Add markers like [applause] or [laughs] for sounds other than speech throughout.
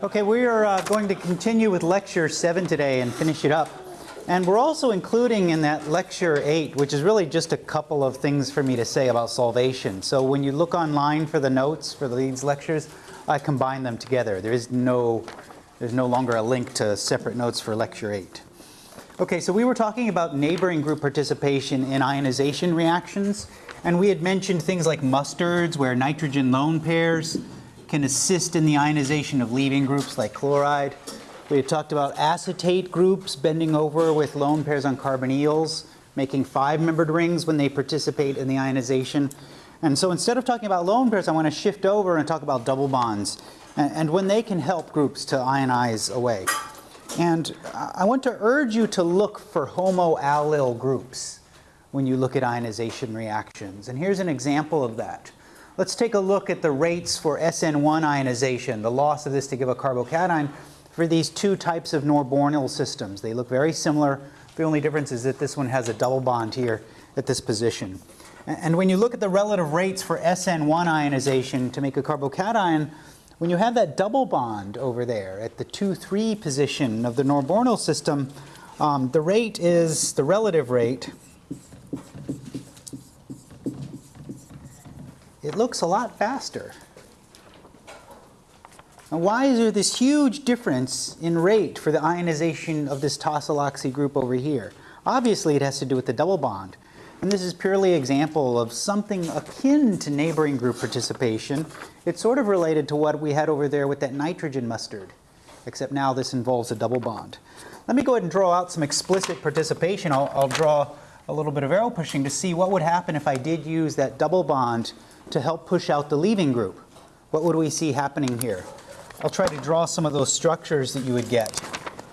Okay, we are uh, going to continue with lecture 7 today and finish it up. And we're also including in that lecture 8, which is really just a couple of things for me to say about solvation. So when you look online for the notes for these lectures, I combine them together. There is no, there's no longer a link to separate notes for lecture 8. Okay, so we were talking about neighboring group participation in ionization reactions. And we had mentioned things like mustards, where nitrogen lone pairs can assist in the ionization of leaving groups like chloride. We had talked about acetate groups bending over with lone pairs on carbonyls, making five-membered rings when they participate in the ionization. And so instead of talking about lone pairs, I want to shift over and talk about double bonds and, and when they can help groups to ionize away. And I want to urge you to look for homoallyl groups when you look at ionization reactions. And here's an example of that. Let's take a look at the rates for SN1 ionization, the loss of this to give a carbocation for these two types of Norbornyl systems. They look very similar. The only difference is that this one has a double bond here at this position. And when you look at the relative rates for SN1 ionization to make a carbocation, when you have that double bond over there at the 2-3 position of the Norbornyl system, um, the rate is, the relative rate, it looks a lot faster. Now why is there this huge difference in rate for the ionization of this tosyloxy group over here? Obviously it has to do with the double bond. And this is purely an example of something akin to neighboring group participation. It's sort of related to what we had over there with that nitrogen mustard, except now this involves a double bond. Let me go ahead and draw out some explicit participation. I'll, I'll draw a little bit of arrow pushing to see what would happen if I did use that double bond to help push out the leaving group. What would we see happening here? I'll try to draw some of those structures that you would get.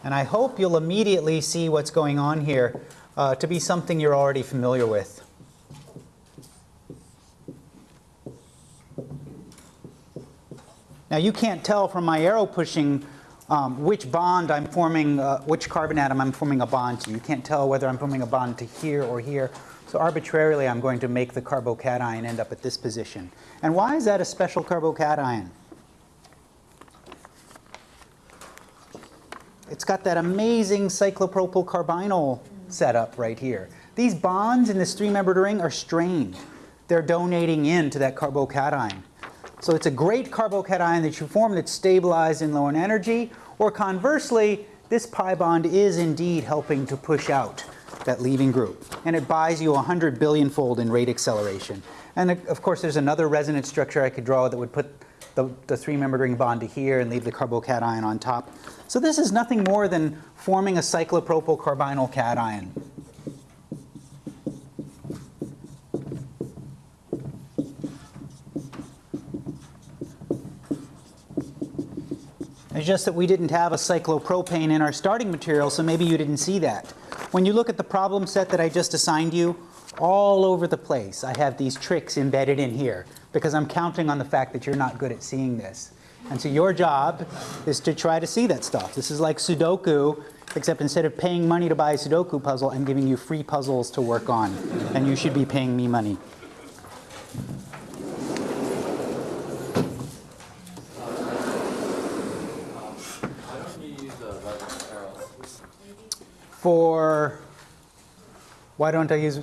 And I hope you'll immediately see what's going on here uh, to be something you're already familiar with. Now you can't tell from my arrow pushing um, which bond I'm forming, uh, which carbon atom I'm forming a bond to. You can't tell whether I'm forming a bond to here or here. So arbitrarily I'm going to make the carbocation end up at this position. And why is that a special carbocation? It's got that amazing cyclopropyl carbinyl setup right here. These bonds in this three-membered ring are strained. They're donating in to that carbocation. So it's a great carbocation that you form that's stabilized in low in energy, or conversely, this pi bond is indeed helping to push out that leaving group. And it buys you 100 billion fold in rate acceleration. And uh, of course, there's another resonance structure I could draw that would put the, the three-membered ring bond to here and leave the carbocation on top. So this is nothing more than forming a cyclopropyl carbinyl cation. It's just that we didn't have a cyclopropane in our starting material, so maybe you didn't see that. When you look at the problem set that I just assigned you, all over the place I have these tricks embedded in here because I'm counting on the fact that you're not good at seeing this. And so your job is to try to see that stuff. This is like Sudoku, except instead of paying money to buy a Sudoku puzzle, I'm giving you free puzzles to work on. And you should be paying me money. For, why don't I use,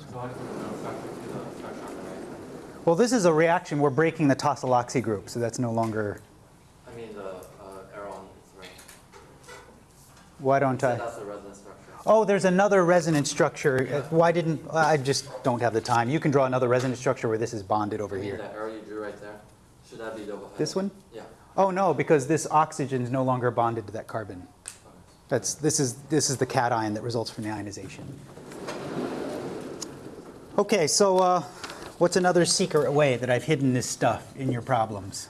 well this is a reaction, we're breaking the tosyloxy group, so that's no longer I mean the uh, aron is right. Why don't I? That's a resonance structure. Oh, there's another resonance structure. Yeah. Why didn't, I just don't have the time. You can draw another resonance structure where this is bonded over here. that arrow you drew right there? Should that be double? -headed? This one? Yeah. Oh no, because this oxygen is no longer bonded to that carbon. That's, this, is, this is the cation that results from the ionization. Okay, so uh, what's another secret way that I've hidden this stuff in your problems?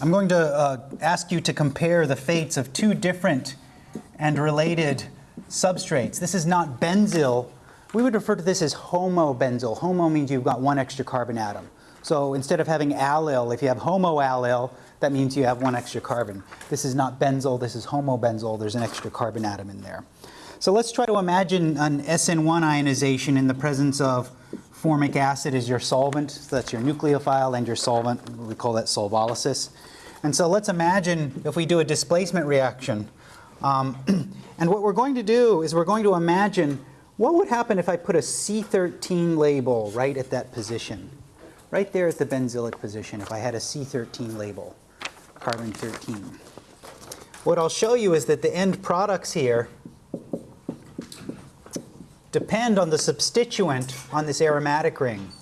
I'm going to uh, ask you to compare the fates of two different and related substrates. This is not benzyl. We would refer to this as homobenzyl. Homo means you've got one extra carbon atom. So instead of having allyl, if you have homoallyl, that means you have one extra carbon. This is not benzyl, this is homobenzyl. There's an extra carbon atom in there. So let's try to imagine an SN1 ionization in the presence of formic acid as your solvent. So that's your nucleophile and your solvent. We call that solvolysis. And so let's imagine if we do a displacement reaction. Um, [clears throat] and what we're going to do is we're going to imagine what would happen if I put a C13 label right at that position, right there at the benzylic position, if I had a C13 label, carbon 13. What I'll show you is that the end products here depend on the substituent on this aromatic ring.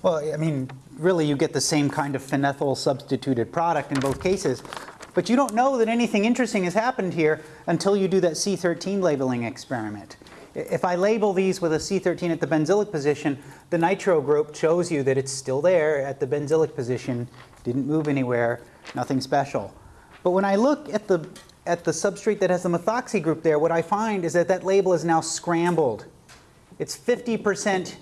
Well, I mean, really you get the same kind of phenethyl substituted product in both cases, but you don't know that anything interesting has happened here until you do that C13 labeling experiment. If I label these with a C13 at the benzylic position, the nitro group shows you that it's still there at the benzylic position, didn't move anywhere, nothing special. But when I look at the, at the substrate that has the methoxy group there, what I find is that that label is now scrambled. It's 50%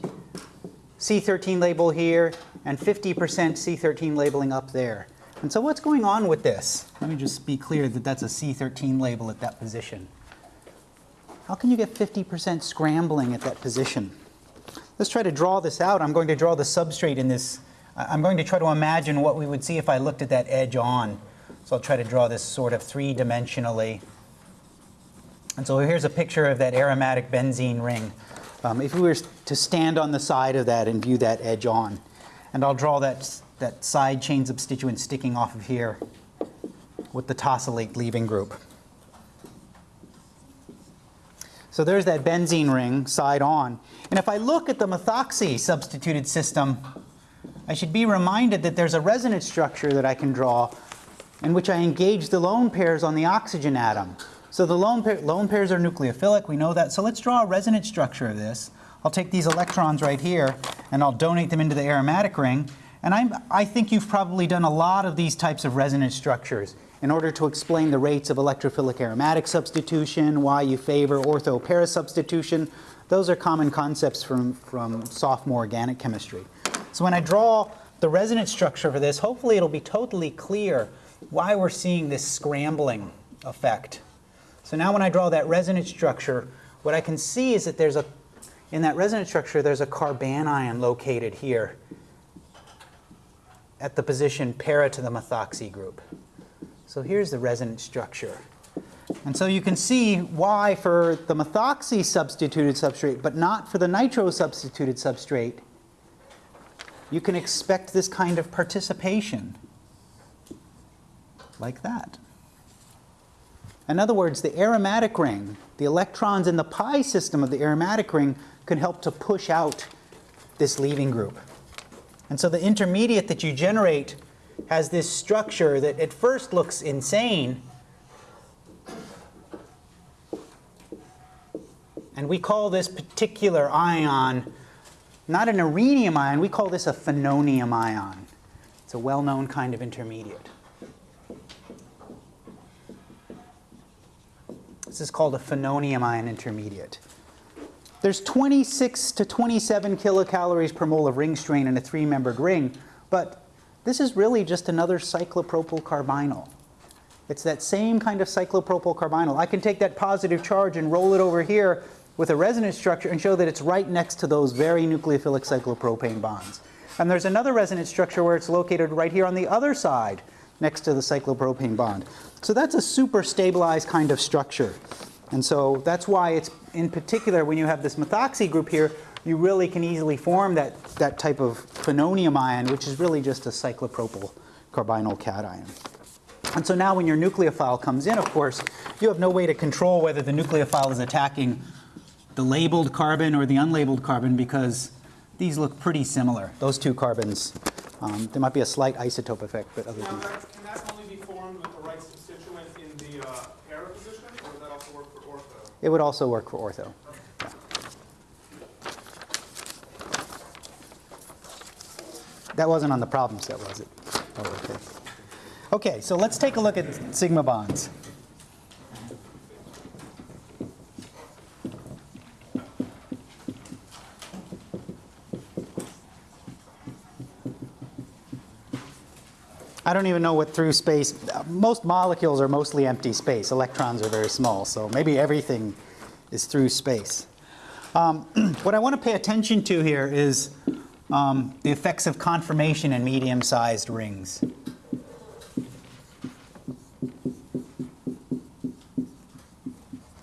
C13 label here and 50% C13 labeling up there. And so what's going on with this? Let me just be clear that that's a C13 label at that position. How can you get 50% scrambling at that position? Let's try to draw this out. I'm going to draw the substrate in this. I'm going to try to imagine what we would see if I looked at that edge on. So I'll try to draw this sort of three-dimensionally. And so here's a picture of that aromatic benzene ring. Um, if we were to stand on the side of that and view that edge on, and I'll draw that, that side chain substituent sticking off of here with the tosylate leaving group. So there's that benzene ring side on. And if I look at the methoxy substituted system, I should be reminded that there's a resonance structure that I can draw in which I engage the lone pairs on the oxygen atom. So the lone, pair, lone pairs are nucleophilic, we know that. So let's draw a resonance structure of this. I'll take these electrons right here and I'll donate them into the aromatic ring. And I'm, I think you've probably done a lot of these types of resonance structures in order to explain the rates of electrophilic aromatic substitution, why you favor ortho-para substitution. Those are common concepts from, from sophomore organic chemistry. So when I draw the resonance structure for this, hopefully it'll be totally clear why we're seeing this scrambling effect. So now when I draw that resonance structure, what I can see is that there's a, in that resonance structure, there's a carbanion located here at the position para to the methoxy group. So here's the resonance structure. And so you can see why for the methoxy substituted substrate, but not for the nitro substituted substrate, you can expect this kind of participation like that. In other words, the aromatic ring, the electrons in the pi system of the aromatic ring can help to push out this leaving group. And so the intermediate that you generate has this structure that at first looks insane. And we call this particular ion not an arenium ion, we call this a phenonium ion. It's a well-known kind of intermediate. This is called a phenonium ion intermediate. There's 26 to 27 kilocalories per mole of ring strain in a three-membered ring, but this is really just another cyclopropyl carbinyl. It's that same kind of cyclopropyl carbinyl. I can take that positive charge and roll it over here with a resonance structure and show that it's right next to those very nucleophilic cyclopropane bonds. And there's another resonance structure where it's located right here on the other side next to the cyclopropane bond. So that's a super stabilized kind of structure. And so that's why it's, in particular, when you have this methoxy group here, you really can easily form that, that type of phenonium ion, which is really just a cyclopropyl carbinyl cation. And so now when your nucleophile comes in, of course, you have no way to control whether the nucleophile is attacking the labeled carbon or the unlabeled carbon because these look pretty similar, those two carbons. Um, there might be a slight isotope effect, but other than that- can that only be formed with the right substituent in the uh, para position, or does that also work for ortho? it would also work for ortho. Yeah. That wasn't on the problem set, was it? Oh, okay. Okay, so let's take a look at sigma bonds. I don't even know what through space, most molecules are mostly empty space. Electrons are very small, so maybe everything is through space. Um, [clears throat] what I want to pay attention to here is um, the effects of conformation in medium-sized rings.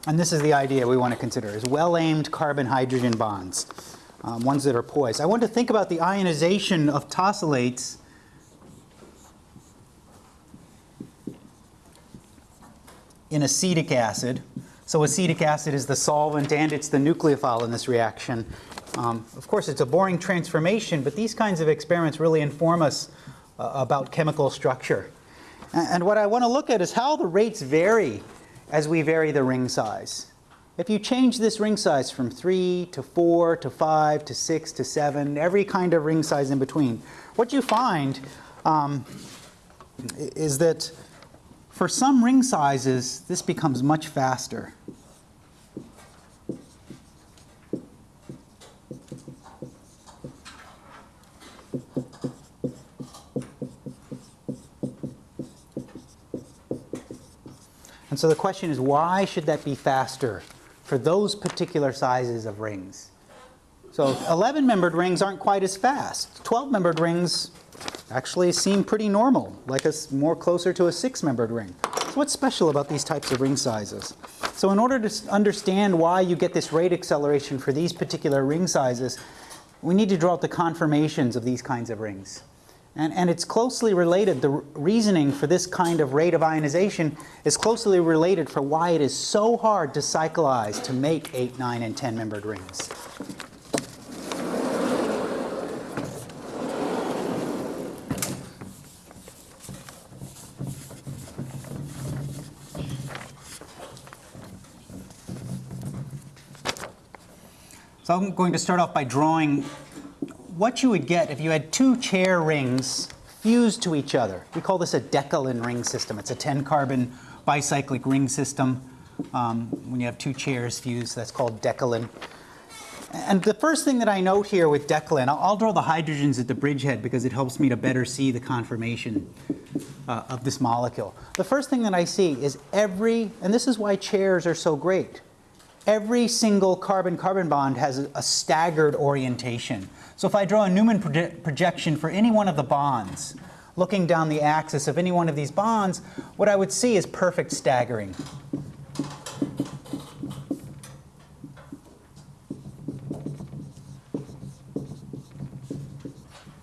And this is the idea we want to consider, is well-aimed carbon-hydrogen bonds, um, ones that are poised. I want to think about the ionization of tosylates in acetic acid. So acetic acid is the solvent and it's the nucleophile in this reaction. Um, of course, it's a boring transformation, but these kinds of experiments really inform us uh, about chemical structure. And, and what I want to look at is how the rates vary as we vary the ring size. If you change this ring size from 3 to 4 to 5 to 6 to 7, every kind of ring size in between, what you find um, is that for some ring sizes, this becomes much faster. And so the question is, why should that be faster for those particular sizes of rings? So 11-membered rings aren't quite as fast. 12-membered rings actually seem pretty normal, like a, more closer to a six-membered ring. So what's special about these types of ring sizes? So in order to understand why you get this rate acceleration for these particular ring sizes, we need to draw out the conformations of these kinds of rings. And, and it's closely related, the reasoning for this kind of rate of ionization is closely related for why it is so hard to cyclize to make 8, 9, and 10-membered rings. So I'm going to start off by drawing what you would get if you had two chair rings fused to each other. We call this a Decalin ring system. It's a 10 carbon bicyclic ring system. Um, when you have two chairs fused, that's called Decalin. And the first thing that I note here with Decalin, I'll, I'll draw the hydrogens at the bridgehead because it helps me to better see the conformation uh, of this molecule. The first thing that I see is every, and this is why chairs are so great, every single carbon-carbon bond has a, a staggered orientation. So if I draw a Newman proje- projection for any one of the bonds, looking down the axis of any one of these bonds, what I would see is perfect staggering.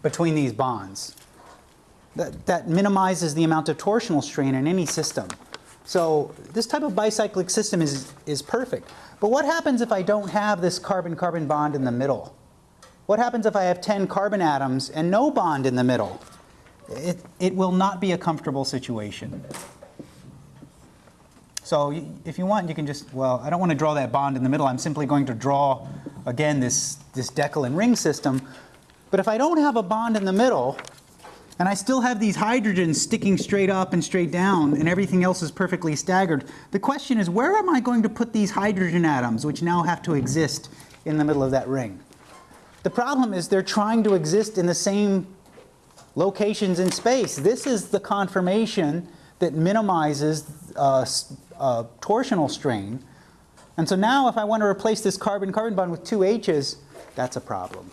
between these bonds. That, that minimizes the amount of torsional strain in any system. So this type of bicyclic system is, is perfect. But what happens if I don't have this carbon-carbon bond in the middle? What happens if I have 10 carbon atoms and no bond in the middle? It, it will not be a comfortable situation. So if you want, you can just, well, I don't want to draw that bond in the middle. I'm simply going to draw, again, this, this Decalin ring system. But if I don't have a bond in the middle, and I still have these hydrogens sticking straight up and straight down, and everything else is perfectly staggered, the question is, where am I going to put these hydrogen atoms, which now have to exist in the middle of that ring? The problem is they're trying to exist in the same locations in space. This is the conformation that minimizes uh, uh, torsional strain. And so now if I want to replace this carbon-carbon bond with two H's, that's a problem.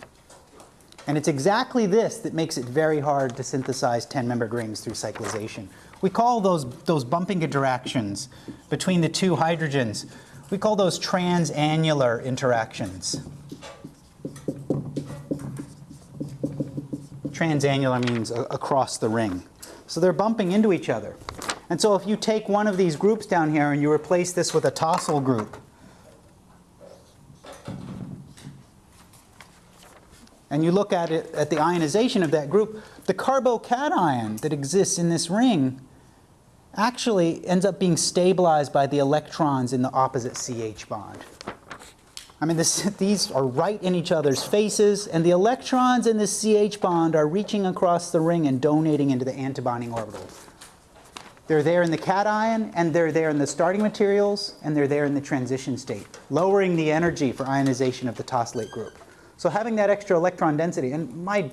And it's exactly this that makes it very hard to synthesize 10-membered rings through cyclization. We call those, those bumping interactions between the two hydrogens, we call those transannular interactions. Transannular means across the ring. So they're bumping into each other. And so if you take one of these groups down here and you replace this with a tosyl group, and you look at it at the ionization of that group, the carbocation that exists in this ring actually ends up being stabilized by the electrons in the opposite CH bond. I mean, this, [laughs] these are right in each other's faces, and the electrons in this CH bond are reaching across the ring and donating into the antibonding orbital. They're there in the cation, and they're there in the starting materials, and they're there in the transition state, lowering the energy for ionization of the tosylate group. So having that extra electron density, and my,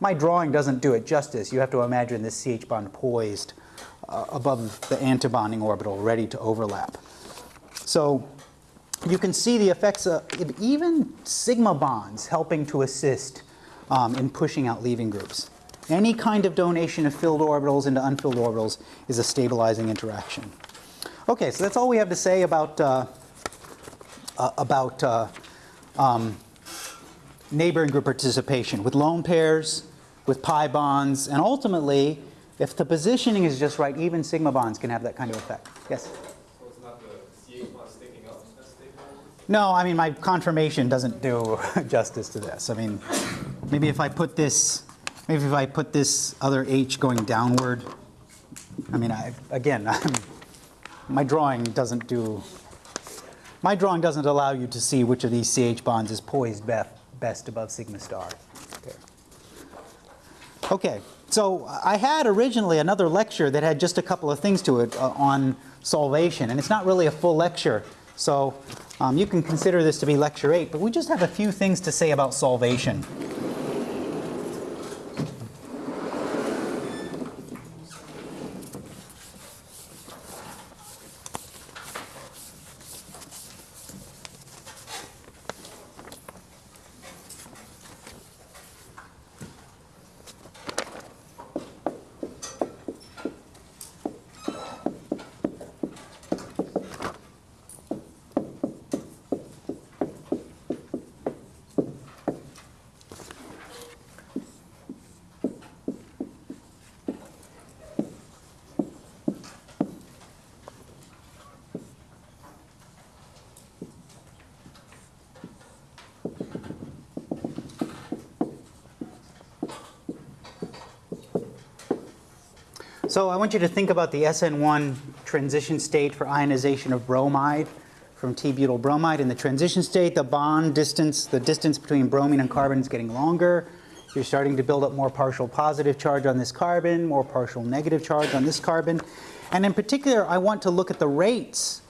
my drawing doesn't do it justice. You have to imagine this CH bond poised uh, above the antibonding orbital, ready to overlap. So you can see the effects of even sigma bonds helping to assist um, in pushing out leaving groups. Any kind of donation of filled orbitals into unfilled orbitals is a stabilizing interaction. Okay, so that's all we have to say about, uh, uh, about uh, um, neighboring group participation with lone pairs, with pi bonds, and ultimately, if the positioning is just right, even sigma bonds can have that kind of effect. Yes? So it's not the CH sticking up? No, I mean, my conformation doesn't do [laughs] justice to this. I mean, maybe if I put this, maybe if I put this other H going downward, I mean, I, again, [laughs] my drawing doesn't do, my drawing doesn't allow you to see which of these CH bonds is poised best, best above sigma star. Okay. Okay, so I had originally another lecture that had just a couple of things to it uh, on solvation, and it's not really a full lecture. So um, you can consider this to be lecture eight, but we just have a few things to say about solvation. So I want you to think about the SN1 transition state for ionization of bromide from T-butyl bromide. In the transition state, the bond distance, the distance between bromine and carbon is getting longer. You're starting to build up more partial positive charge on this carbon, more partial negative charge on this carbon. And in particular, I want to look at the rates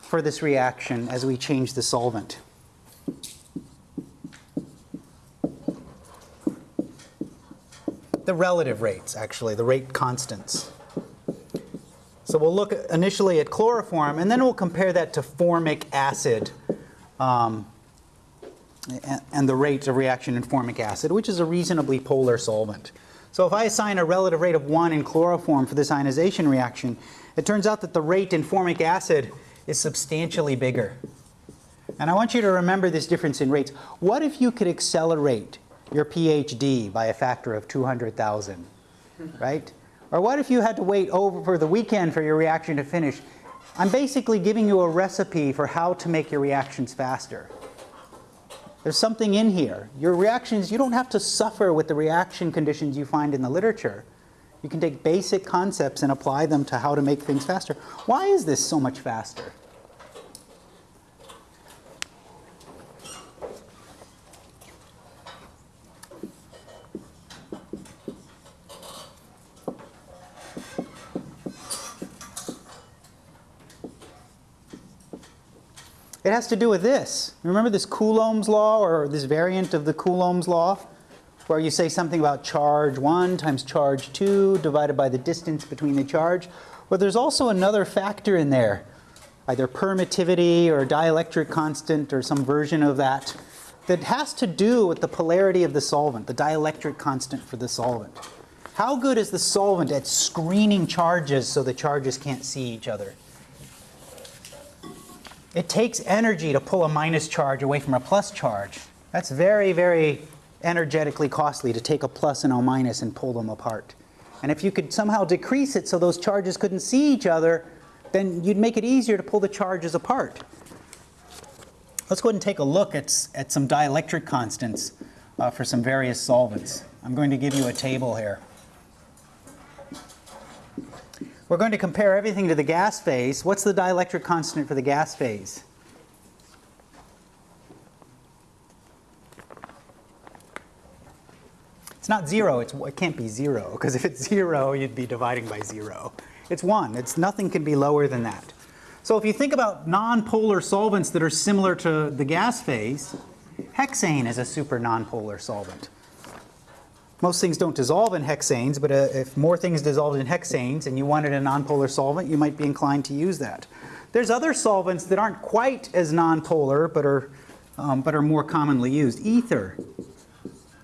for this reaction as we change the solvent. The relative rates, actually, the rate constants. So we'll look initially at chloroform, and then we'll compare that to formic acid um, and, the rate of reaction in formic acid, which is a reasonably polar solvent. So if I assign a relative rate of 1 in chloroform for this ionization reaction, it turns out that the rate in formic acid is substantially bigger. And I want you to remember this difference in rates. What if you could accelerate your PhD by a factor of 200,000, right? Or what if you had to wait over for the weekend for your reaction to finish? I'm basically giving you a recipe for how to make your reactions faster. There's something in here. Your reactions, you don't have to suffer with the reaction conditions you find in the literature. You can take basic concepts and apply them to how to make things faster. Why is this so much faster? It has to do with this. Remember this Coulomb's law or this variant of the Coulomb's law? Where you say something about charge 1 times charge 2 divided by the distance between the charge. Well, there's also another factor in there, either permittivity or dielectric constant or some version of that, that has to do with the polarity of the solvent, the dielectric constant for the solvent. How good is the solvent at screening charges so the charges can't see each other? It takes energy to pull a minus charge away from a plus charge. That's very, very energetically costly to take a plus and a minus and pull them apart. And if you could somehow decrease it so those charges couldn't see each other, then you'd make it easier to pull the charges apart. Let's go ahead and take a look at, at some dielectric constants uh, for some various solvents. I'm going to give you a table here. We're going to compare everything to the gas phase. What's the dielectric constant for the gas phase? It's not zero, it's, it can't be zero, because if it's zero, you'd be dividing by zero. It's one, it's, nothing can be lower than that. So if you think about nonpolar solvents that are similar to the gas phase, hexane is a super nonpolar solvent. Most things don't dissolve in hexanes, but uh, if more things dissolved in hexanes and you wanted a nonpolar solvent, you might be inclined to use that. There's other solvents that aren't quite as nonpolar, but are, um, but are more commonly used. Ether.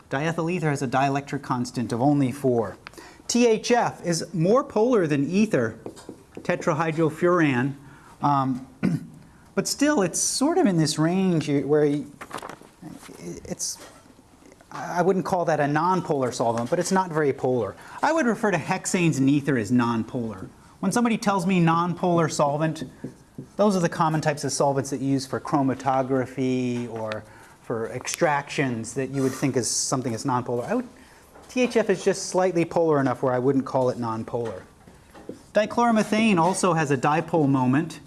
Diethyl ether has a dielectric constant of only 4. THF is more polar than ether, tetrahydrofuran, um, [clears throat] but still it's sort of in this range where you- it's I wouldn't call that a nonpolar solvent, but it's not very polar. I would refer to hexanes and ether as nonpolar. When somebody tells me nonpolar solvent, those are the common types of solvents that you use for chromatography or for extractions that you would think is something that's nonpolar. I would, THF is just slightly polar enough where I wouldn't call it nonpolar. Dichloromethane also has a dipole moment,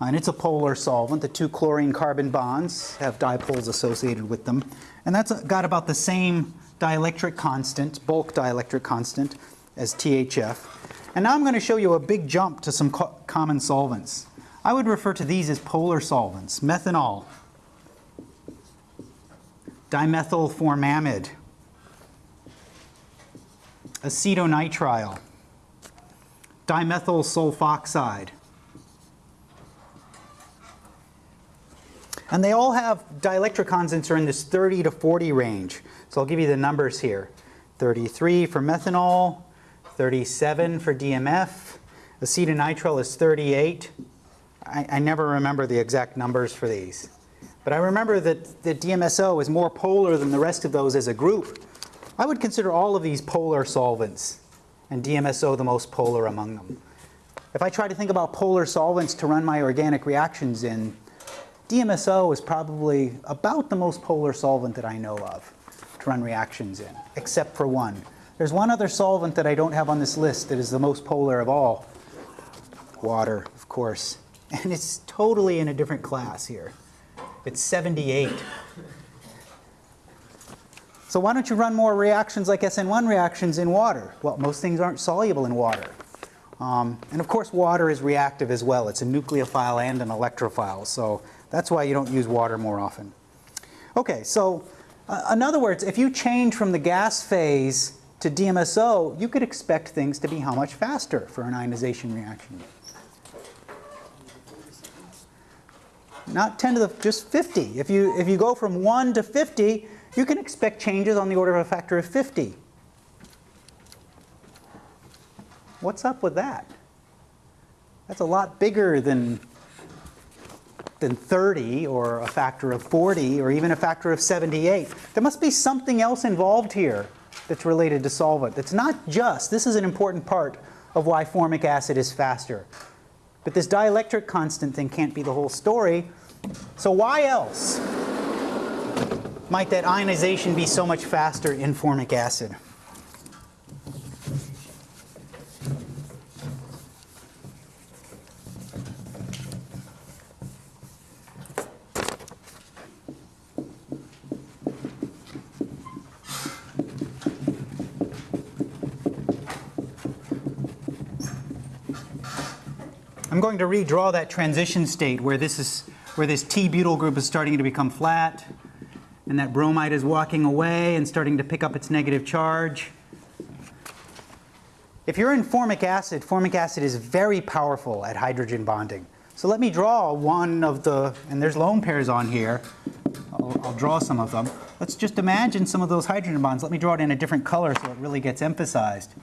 Uh, and it's a polar solvent. The two chlorine carbon bonds have dipoles associated with them. And that's uh, got about the same dielectric constant, bulk dielectric constant, as THF. And now I'm going to show you a big jump to some co common solvents. I would refer to these as polar solvents. Methanol, dimethyl formamide, acetonitrile, dimethyl sulfoxide. And they all have dielectric constants are in this 30 to 40 range. So I'll give you the numbers here. 33 for methanol, 37 for DMF, acetonitrile is 38. I, I never remember the exact numbers for these. But I remember that the DMSO is more polar than the rest of those as a group. I would consider all of these polar solvents, and DMSO the most polar among them. If I try to think about polar solvents to run my organic reactions in, DMSO is probably about the most polar solvent that I know of to run reactions in, except for one. There's one other solvent that I don't have on this list that is the most polar of all. Water, of course. [laughs] And it's totally in a different class here. It's 78. So why don't you run more reactions like SN1 reactions in water? Well, most things aren't soluble in water. Um, and of course, water is reactive as well. It's a nucleophile and an electrophile. So that's why you don't use water more often. Okay, so uh, in other words, if you change from the gas phase to DMSO, you could expect things to be how much faster for an ionization reaction? Not 10 to the, just 50. If you, if you go from 1 to 50, you can expect changes on the order of a factor of 50. What's up with that? That's a lot bigger than, than 30 or a factor of 40 or even a factor of 78. There must be something else involved here that's related to solvent. That's not just, this is an important part of why formic acid is faster. But this dielectric constant thing can't be the whole story. So why else might that ionization be so much faster in formic acid? I'm going to redraw that transition state where this is where this T-butyl group is starting to become flat and that bromide is walking away and starting to pick up its negative charge. If you're in formic acid, formic acid is very powerful at hydrogen bonding. So let me draw one of the, and there's lone pairs on here. I'll, I'll draw some of them. Let's just imagine some of those hydrogen bonds. Let me draw it in a different color so it really gets emphasized.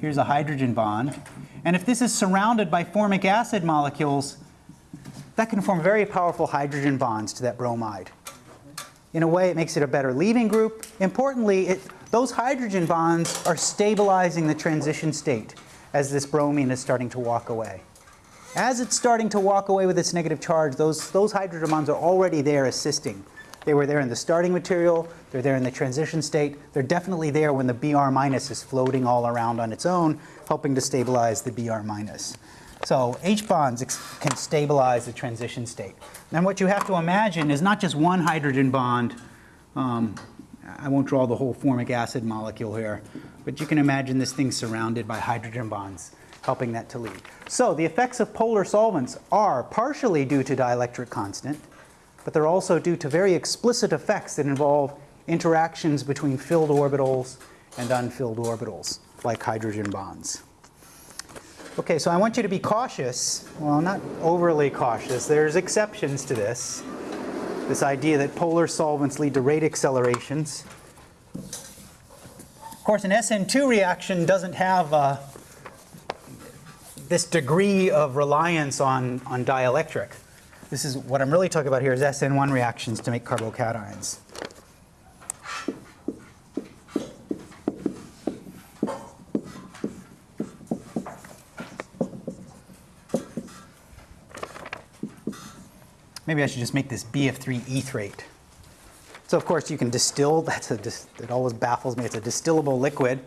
Here's a hydrogen bond. And if this is surrounded by formic acid molecules, that can form very powerful hydrogen bonds to that bromide. In a way, it makes it a better leaving group. Importantly, it, those hydrogen bonds are stabilizing the transition state as this bromine is starting to walk away. As it's starting to walk away with its negative charge, those, those hydrogen bonds are already there assisting. They were there in the starting material, they're there in the transition state, they're definitely there when the Br minus is floating all around on its own, helping to stabilize the Br minus. So H bonds can stabilize the transition state. And what you have to imagine is not just one hydrogen bond. Um, I won't draw the whole formic acid molecule here, but you can imagine this thing surrounded by hydrogen bonds, helping that to lead. So the effects of polar solvents are partially due to dielectric constant, but they're also due to very explicit effects that involve interactions between filled orbitals and unfilled orbitals, like hydrogen bonds. Okay, so I want you to be cautious. Well, not overly cautious. There's exceptions to this. This idea that polar solvents lead to rate accelerations. Of course, an SN2 reaction doesn't have uh, this degree of reliance on, on dielectric. This is what I'm really talking about here is SN1 reactions to make carbocations. Maybe I should just make this BF3 etherate. So of course you can distill, [laughs] that's a, it always baffles me, it's a distillable liquid.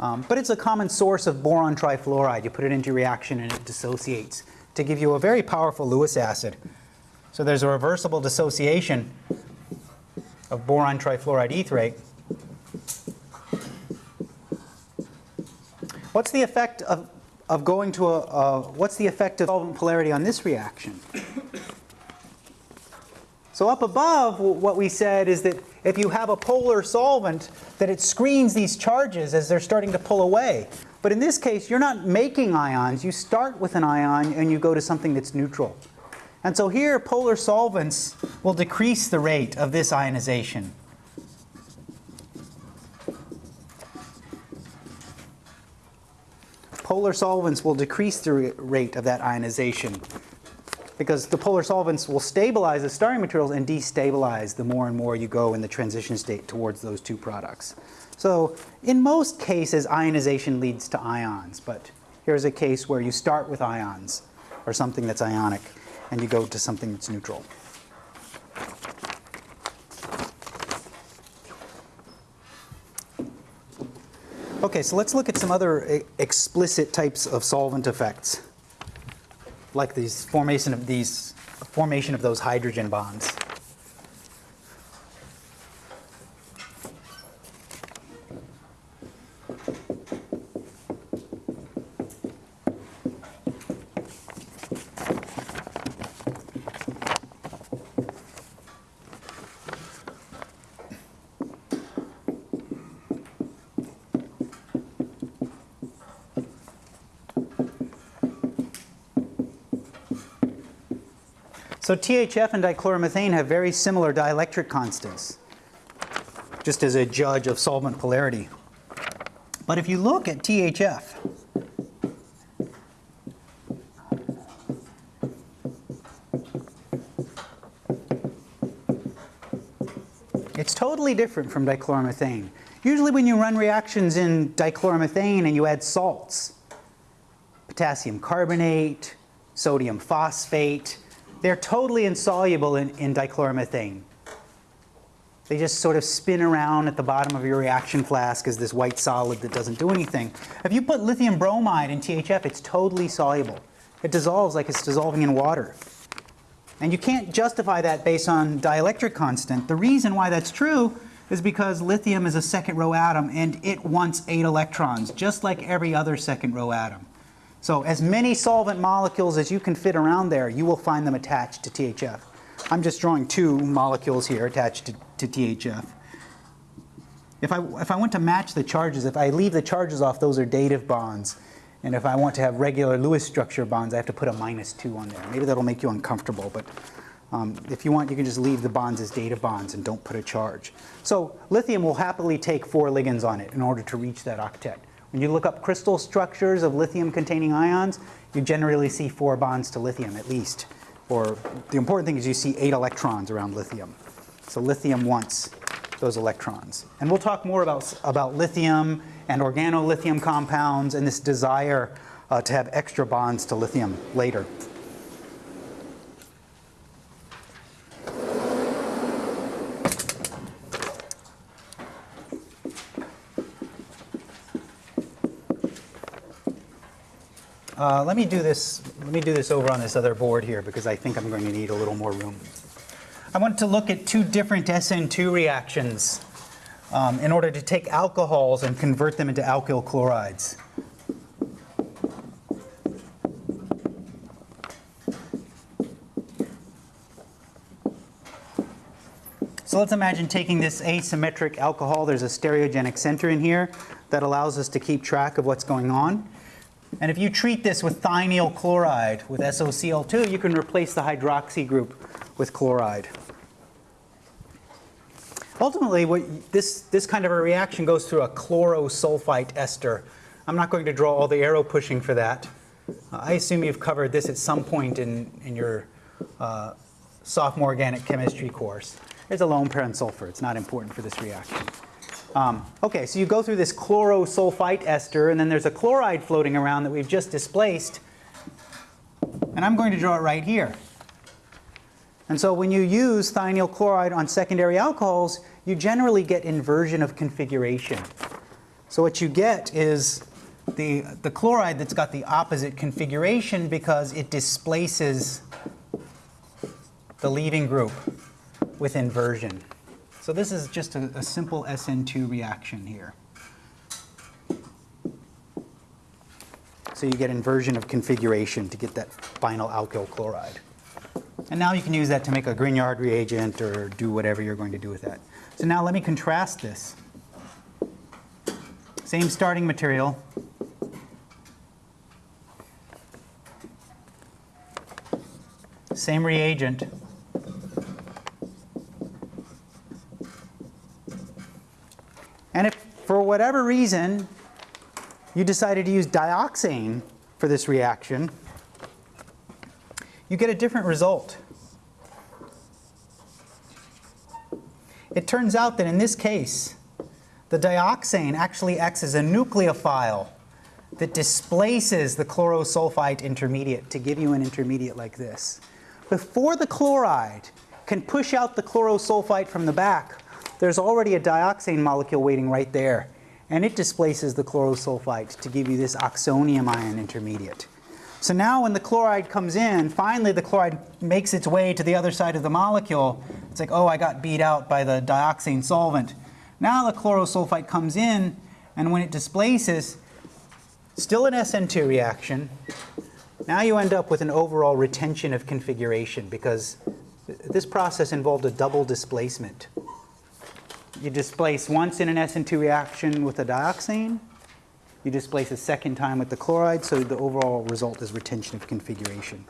Um, but it's a common source of boron trifluoride. You put it into reaction and it dissociates to give you a very powerful Lewis acid. So there's a reversible dissociation of boron trifluoride etherate. What's the effect of, of going to a, a, what's the effect of solvent polarity on this reaction? So up above, what we said is that if you have a polar solvent, that it screens these charges as they're starting to pull away. But in this case, you're not making ions. You start with an ion and you go to something that's neutral. And so here, polar solvents will decrease the rate of this ionization. Polar solvents will decrease the rate of that ionization because the polar solvents will stabilize the starting materials and destabilize the more and more you go in the transition state towards those two products. So in most cases, ionization leads to ions, but here's a case where you start with ions or something that's ionic and you go to something that's neutral. Okay, so let's look at some other e- explicit types of solvent effects like these formation of these formation of those hydrogen bonds. So THF and dichloromethane have very similar dielectric constants, just as a judge of solvent polarity. But if you look at THF, it's totally different from dichloromethane. Usually when you run reactions in dichloromethane and you add salts, potassium carbonate, sodium phosphate, they're totally insoluble in, in dichloromethane. They just sort of spin around at the bottom of your reaction flask as this white solid that doesn't do anything. If you put lithium bromide in THF, it's totally soluble. It dissolves like it's dissolving in water. And you can't justify that based on dielectric constant. The reason why that's true is because lithium is a second row atom and it wants eight electrons, just like every other second row atom. So as many solvent molecules as you can fit around there, you will find them attached to THF. I'm just drawing two molecules here attached to, to THF. If I, if I want to match the charges, if I leave the charges off, those are dative bonds. And if I want to have regular Lewis structure bonds, I have to put a minus 2 on there. Maybe that'll make you uncomfortable, but um, if you want, you can just leave the bonds as dative bonds and don't put a charge. So lithium will happily take four ligands on it in order to reach that octet. When you look up crystal structures of lithium-containing ions, you generally see four bonds to lithium at least. Or the important thing is you see eight electrons around lithium. So lithium wants those electrons. And we'll talk more about, about lithium and organolithium compounds and this desire uh, to have extra bonds to lithium later. Uh, let me do this. Let me do this over on this other board here because I think I'm going to need a little more room. I want to look at two different SN2 reactions um, in order to take alcohols and convert them into alkyl chlorides. So let's imagine taking this asymmetric alcohol. There's a stereogenic center in here that allows us to keep track of what's going on. And if you treat this with thionyl chloride with SOCl2, you can replace the hydroxy group with chloride. Ultimately, what this, this kind of a reaction goes through a chlorosulfite ester. I'm not going to draw all the arrow pushing for that. I assume you've covered this at some point in, in your uh, sophomore organic chemistry course. It's a lone pair and sulfur. It's not important for this reaction. Um, okay, so you go through this chlorosulfite ester, and then there's a chloride floating around that we've just displaced. And I'm going to draw it right here. And so when you use thionyl chloride on secondary alcohols, you generally get inversion of configuration. So what you get is the, the chloride that's got the opposite configuration because it displaces the leaving group with inversion. So this is just a, a simple SN2 reaction here. So you get inversion of configuration to get that final alkyl chloride. And now you can use that to make a Grignard reagent or do whatever you're going to do with that. So now let me contrast this. Same starting material. Same reagent. And if for whatever reason you decided to use dioxane for this reaction, you get a different result. It turns out that in this case, the dioxane actually acts as a nucleophile that displaces the chlorosulfite intermediate to give you an intermediate like this. Before the chloride can push out the chlorosulfite from the back, there's already a dioxane molecule waiting right there. And it displaces the chlorosulfite to give you this oxonium ion intermediate. So now when the chloride comes in, finally the chloride makes its way to the other side of the molecule. It's like, oh, I got beat out by the dioxane solvent. Now the chlorosulfite comes in, and when it displaces, still an SN2 reaction. Now you end up with an overall retention of configuration because this process involved a double displacement. You displace once in an SN2 reaction with a dioxane, you displace a second time with the chloride, so the overall result is retention of configuration.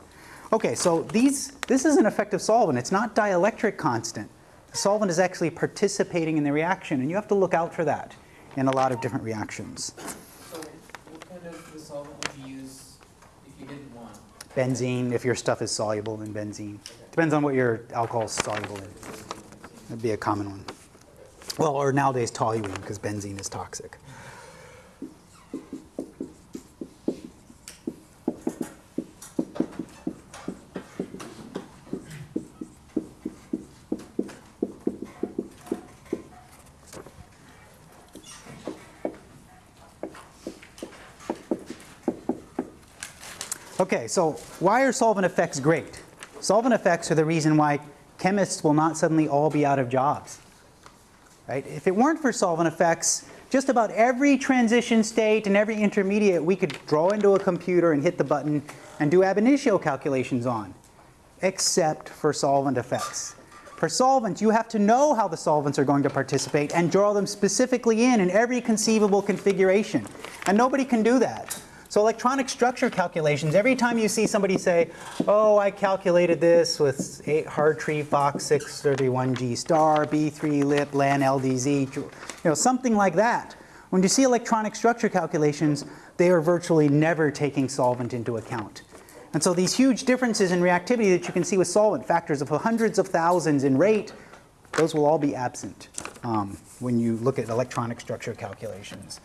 Okay, so these, this is an effective solvent. It's not dielectric constant. The solvent is actually participating in the reaction, and you have to look out for that in a lot of different reactions. So what kind of the solvent would you use if you didn't want? Benzene, if your stuff is soluble in benzene. Depends on what your alcohol is soluble in. That'd be a common one. Well, or nowadays toluene, because benzene is toxic. Okay, so why are solvent effects great? Solvent effects are the reason why chemists will not suddenly all be out of jobs. Right? If it weren't for solvent effects, just about every transition state and every intermediate we could draw into a computer and hit the button and do ab initio calculations on, except for solvent effects. For solvents, you have to know how the solvents are going to participate and draw them specifically in in every conceivable configuration. And nobody can do that. So electronic structure calculations, every time you see somebody say, oh, I calculated this with 8 Hartree Fock 631G star, B3LYP, LAN LDZ, you know, something like that. When you see electronic structure calculations, they are virtually never taking solvent into account. And so these huge differences in reactivity that you can see with solvent, factors of hundreds of thousands in rate, those will all be absent um, when you look at electronic structure calculations.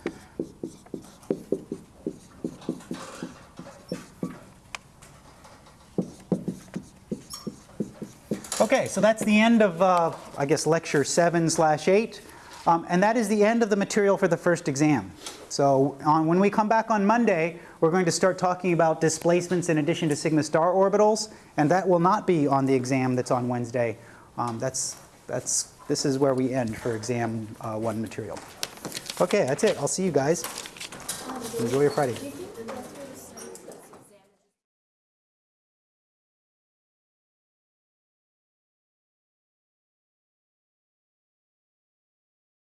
Okay, so that's the end of, uh, I guess, lecture seven slash eight. Um, and that is the end of the material for the first exam. So on, when we come back on Monday, we're going to start talking about displacements in addition to sigma star orbitals. And that will not be on the exam that's on Wednesday. Um, that's, that's, this is where we end for exam uh, one material. Okay, that's it. I'll see you guys. Enjoy your Friday.